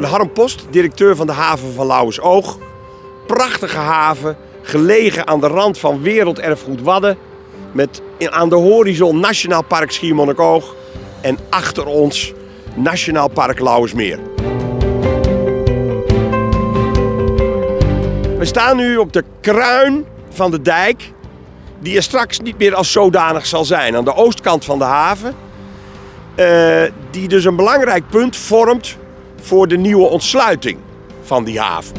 ben Harm Post, directeur van de haven van Lauwersoog. Prachtige haven, gelegen aan de rand van werelderfgoed Wadden. Met aan de horizon Nationaal Park Schiermonnikoog. En achter ons Nationaal Park Lauwersmeer. We staan nu op de kruin van de dijk, die er straks niet meer als zodanig zal zijn. Aan de oostkant van de haven. Uh, die dus een belangrijk punt vormt voor de nieuwe ontsluiting van die haven.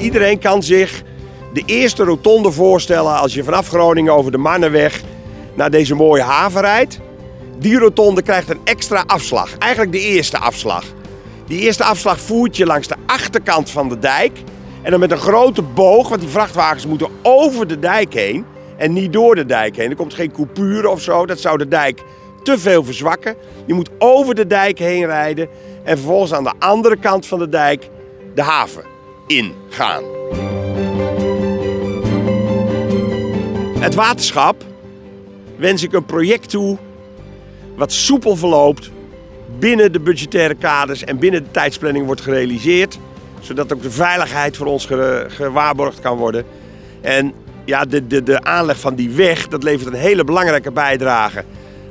Iedereen kan zich de eerste rotonde voorstellen als je vanaf Groningen over de Mannenweg naar deze mooie haven rijdt. Die rotonde krijgt een extra afslag, eigenlijk de eerste afslag. Die eerste afslag voert je langs de achterkant van de dijk. En dan met een grote boog, want die vrachtwagens moeten over de dijk heen en niet door de dijk heen. Er komt geen coupure of zo, dat zou de dijk te veel verzwakken. Je moet over de dijk heen rijden en vervolgens aan de andere kant van de dijk de haven ingaan. Het waterschap wens ik een project toe wat soepel verloopt, binnen de budgettaire kaders en binnen de tijdsplanning wordt gerealiseerd. Zodat ook de veiligheid voor ons gewaarborgd kan worden. En ja, de, de, de aanleg van die weg, dat levert een hele belangrijke bijdrage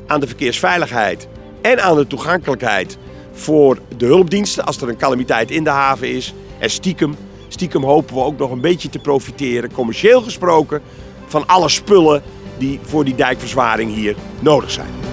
aan de verkeersveiligheid en aan de toegankelijkheid voor de hulpdiensten als er een calamiteit in de haven is. En stiekem, stiekem hopen we ook nog een beetje te profiteren, commercieel gesproken, van alle spullen die voor die dijkverzwaring hier nodig zijn.